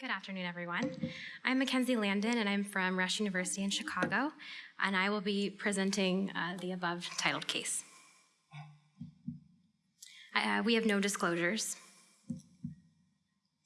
Good afternoon, everyone. I'm Mackenzie Landon, and I'm from Rush University in Chicago, and I will be presenting uh, the above titled case. Uh, we have no disclosures.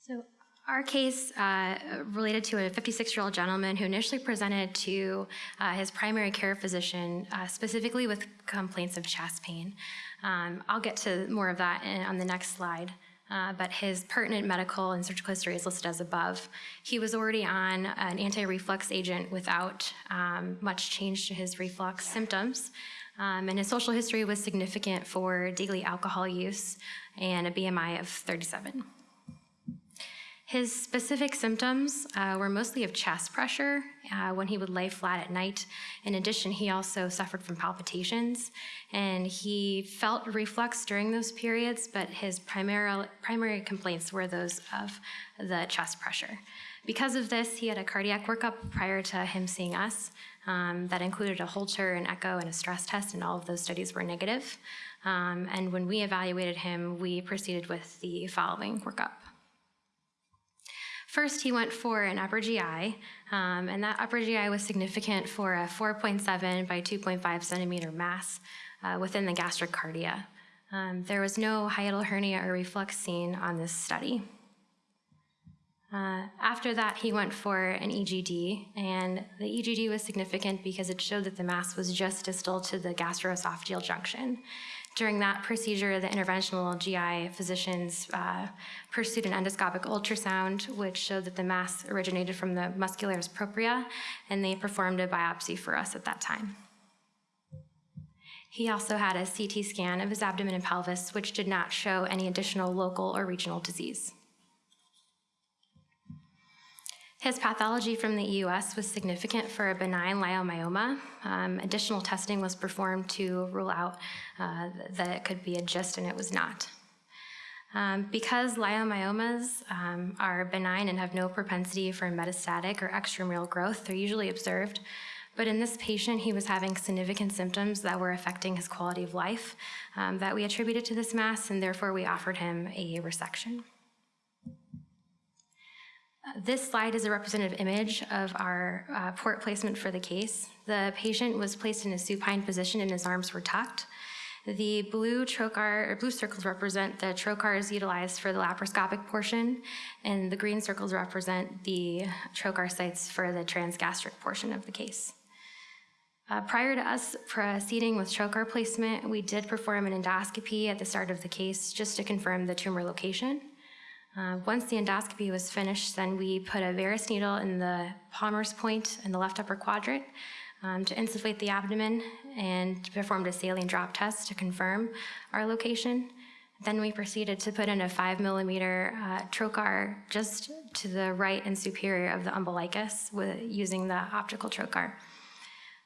So our case uh, related to a 56-year-old gentleman who initially presented to uh, his primary care physician uh, specifically with complaints of chest pain. Um, I'll get to more of that in, on the next slide. Uh, but his pertinent medical and surgical history is listed as above. He was already on an anti-reflux agent without um, much change to his reflux symptoms. Um, and his social history was significant for daily alcohol use and a BMI of 37. His specific symptoms uh, were mostly of chest pressure uh, when he would lay flat at night. In addition, he also suffered from palpitations, and he felt reflux during those periods, but his primary, primary complaints were those of the chest pressure. Because of this, he had a cardiac workup prior to him seeing us um, that included a Holter, an echo, and a stress test, and all of those studies were negative. Um, and when we evaluated him, we proceeded with the following workup. First, he went for an upper GI, um, and that upper GI was significant for a 4.7 by 2.5 centimeter mass uh, within the gastric cardia. Um, there was no hiatal hernia or reflux seen on this study. Uh, after that, he went for an EGD, and the EGD was significant because it showed that the mass was just distal to the gastroesophageal junction. During that procedure, the interventional GI physicians uh, pursued an endoscopic ultrasound, which showed that the mass originated from the muscularis propria, and they performed a biopsy for us at that time. He also had a CT scan of his abdomen and pelvis, which did not show any additional local or regional disease. His pathology from the EUS was significant for a benign leiomyoma. Um, additional testing was performed to rule out uh, that it could be a GIST, and it was not. Um, because leiomyomas um, are benign and have no propensity for metastatic or extramural growth, they're usually observed. But in this patient, he was having significant symptoms that were affecting his quality of life um, that we attributed to this mass, and therefore we offered him a resection. This slide is a representative image of our uh, port placement for the case. The patient was placed in a supine position and his arms were tucked. The blue trocar, or blue circles represent the trocars utilized for the laparoscopic portion, and the green circles represent the trocar sites for the transgastric portion of the case. Uh, prior to us proceeding with trocar placement, we did perform an endoscopy at the start of the case just to confirm the tumor location. Uh, once the endoscopy was finished, then we put a Veress needle in the Palmer's point in the left upper quadrant um, to insufflate the abdomen and performed a saline drop test to confirm our location. Then we proceeded to put in a five millimeter uh, trocar just to the right and superior of the umbilicus with, using the optical trocar.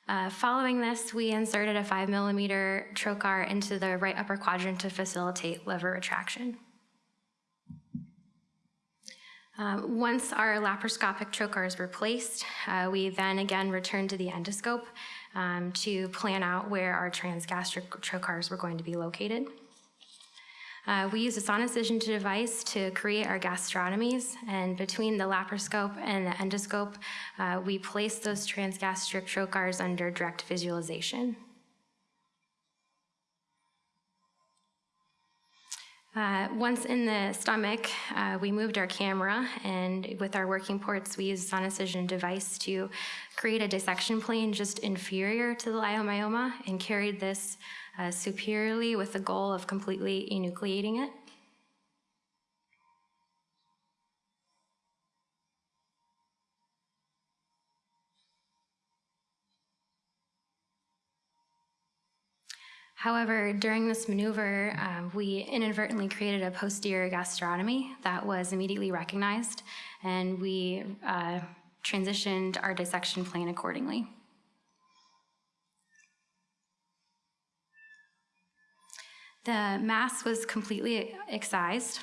Uh, following this, we inserted a five millimeter trocar into the right upper quadrant to facilitate liver retraction. Um, once our laparoscopic trocars were placed, uh, we then again returned to the endoscope um, to plan out where our transgastric trocars were going to be located. Uh, we used a sonicision device to create our gastrotomies, and between the laparoscope and the endoscope, uh, we placed those transgastric trocars under direct visualization. Uh, once in the stomach, uh, we moved our camera, and with our working ports, we used sonicision device to create a dissection plane just inferior to the leiomyoma and carried this uh, superiorly with the goal of completely enucleating it. However, during this maneuver, um, we inadvertently created a posterior gastrotomy that was immediately recognized, and we uh, transitioned our dissection plane accordingly. The mass was completely excised.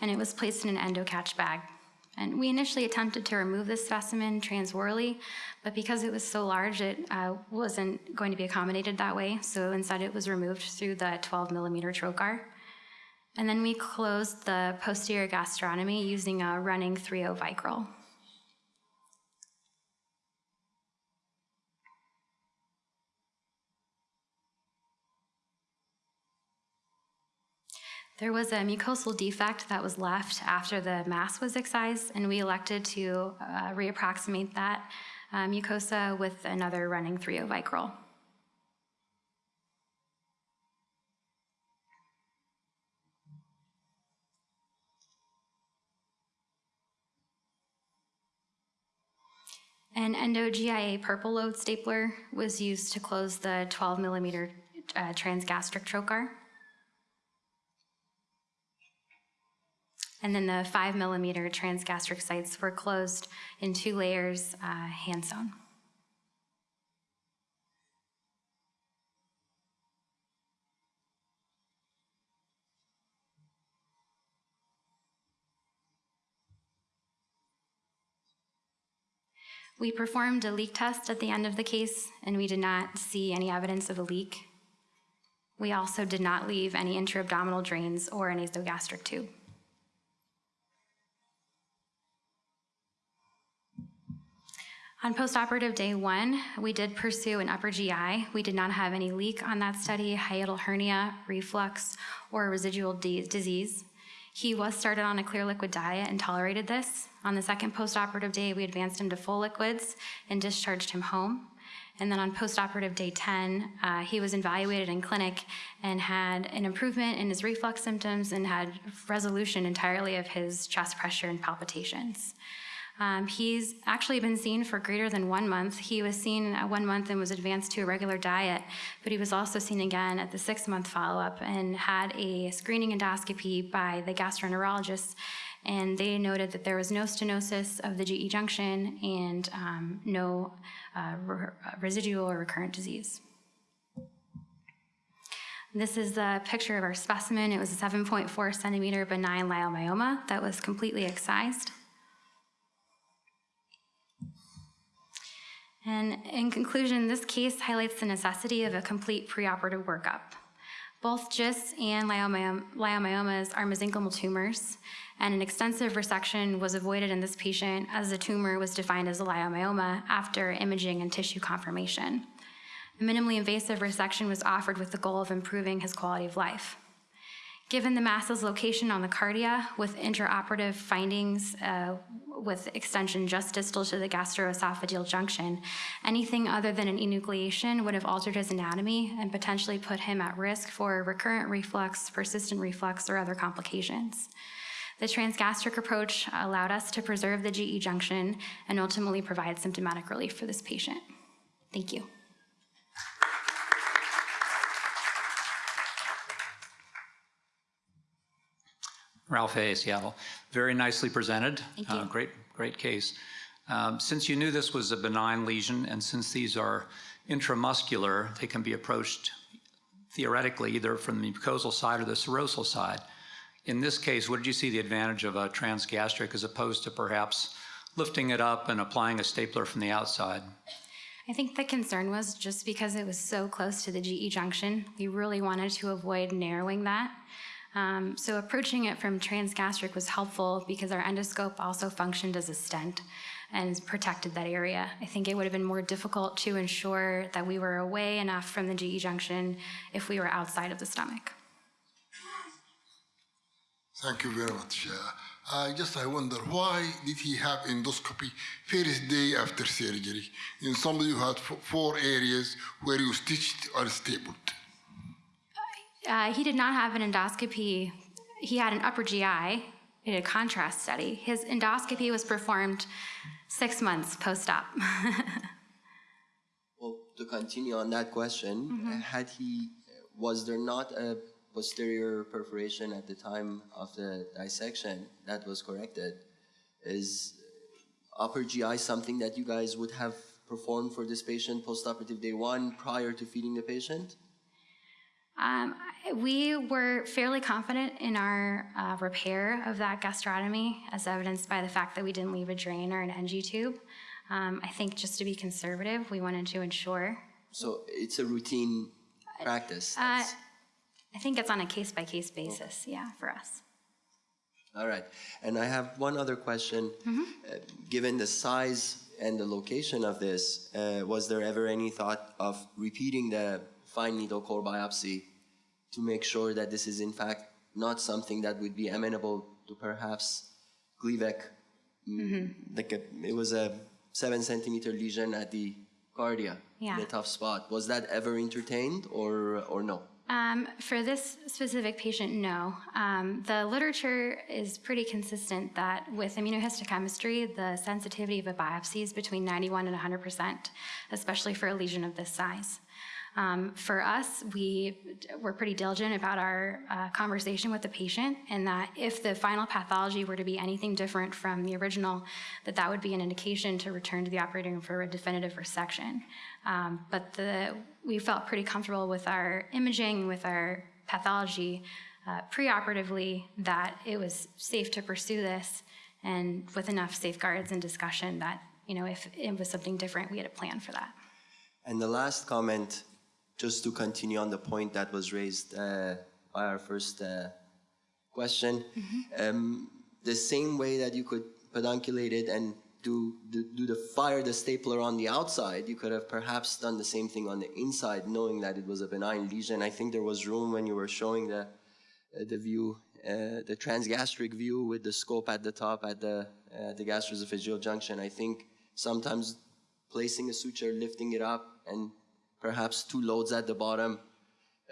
And it was placed in an endo-catch bag And we initially attempted to remove this specimen transorally, but because it was so large, it uh, wasn't going to be accommodated that way. So instead, it was removed through the 12 millimeter trocar. And then we closed the posterior gastrotomy using a running 3-0 Vicryl. There was a mucosal defect that was left after the mass was excised, and we elected to uh, reapproximate that uh, mucosa with another running 3.0 Vicryl. An endo GIA purple load stapler was used to close the 12 millimeter uh, transgastric trocar. And then the five millimeter transgastric sites were closed in two layers, uh, hand sewn. We performed a leak test at the end of the case, and we did not see any evidence of a leak. We also did not leave any intra-abdominal drains or an nasogastric tube. On postoperative day one, we did pursue an upper GI. We did not have any leak on that study, hiatal hernia, reflux, or residual disease. He was started on a clear liquid diet and tolerated this. On the second postoperative day, we advanced him to full liquids and discharged him home. And then on postoperative day 10, uh, he was evaluated in clinic and had an improvement in his reflux symptoms and had resolution entirely of his chest pressure and palpitations. Um, he's actually been seen for greater than one month. He was seen at one month and was advanced to a regular diet, but he was also seen again at the six month follow up and had a screening endoscopy by the gastroenterologist. And they noted that there was no stenosis of the GE junction and um, no uh, re residual or recurrent disease. This is a picture of our specimen. It was a 7.4 centimeter benign leiomyoma that was completely excised. And in conclusion, this case highlights the necessity of a complete preoperative workup. Both GIST and leiomyomas are mesenchymal tumors, and an extensive resection was avoided in this patient as the tumor was defined as a leiomyoma after imaging and tissue confirmation. A minimally invasive resection was offered with the goal of improving his quality of life. Given the mass's location on the cardia with intraoperative findings uh, with extension just distal to the gastroesophageal junction, anything other than an enucleation would have altered his anatomy and potentially put him at risk for recurrent reflux, persistent reflux, or other complications. The transgastric approach allowed us to preserve the GE junction and ultimately provide symptomatic relief for this patient. Thank you. Ralph Aye., Seattle. Very nicely presented. Thank you. Uh, great, great case. Um, since you knew this was a benign lesion, and since these are intramuscular, they can be approached theoretically either from the mucosal side or the serosal side. In this case, what did you see the advantage of a transgastric as opposed to perhaps lifting it up and applying a stapler from the outside? I think the concern was just because it was so close to the GE junction, we really wanted to avoid narrowing that. Um, so approaching it from transgastric was helpful because our endoscope also functioned as a stent and protected that area. I think it would have been more difficult to ensure that we were away enough from the GE junction if we were outside of the stomach. Thank you very much. Uh, I just I wonder why did he have endoscopy first day after surgery in somebody who had four areas where you stitched or stapled? Uh, he did not have an endoscopy. He had an upper GI in a contrast study. His endoscopy was performed six months post-op. well, to continue on that question, mm -hmm. had he, was there not a posterior perforation at the time of the dissection that was corrected? Is upper GI something that you guys would have performed for this patient post-operative day one prior to feeding the patient? Um, We were fairly confident in our uh, repair of that gastrotomy, as evidenced by the fact that we didn't leave a drain or an NG tube. Um, I think just to be conservative, we wanted to ensure. So it's a routine practice. Uh, I think it's on a case by case basis, yeah, for us. All right. And I have one other question. Uh, given the size and the location of this, uh, was there ever any thought of repeating the fine needle core biopsy to make sure that this is in fact not something that would be amenable to perhaps Gleevec? Mm, Like a, it was a seven centimeter lesion at the cardia, Yeah. the tough spot. Was that ever entertained or or no? Um, for this specific patient, no. Um, the literature is pretty consistent that with immunohistochemistry, the sensitivity of a biopsy is between 91 and 100%, especially for a lesion of this size. Um, for us, we were pretty diligent about our uh, conversation with the patient, and that if the final pathology were to be anything different from the original, that that would be an indication to return to the operating room for a definitive resection. Um, but the, we felt pretty comfortable with our imaging, with our pathology uh, preoperatively, that it was safe to pursue this, and with enough safeguards and discussion that you know if it was something different, we had a plan for that. And the last comment, just to continue on the point that was raised uh, by our first uh, question, um, the same way that you could pedunculate it and do, do, do the fire the stapler on the outside, you could have perhaps done the same thing on the inside, knowing that it was a benign lesion. I think there was room when you were showing the uh, the view, uh, the transgastric view with the scope at the top at the uh, the gastroesophageal junction. I think sometimes placing a suture, lifting it up, and perhaps two loads at the bottom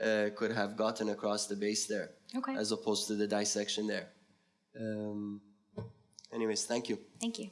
uh, could have gotten across the base there, Okay. as opposed to the dissection there. Um, anyways, thank you. Thank you.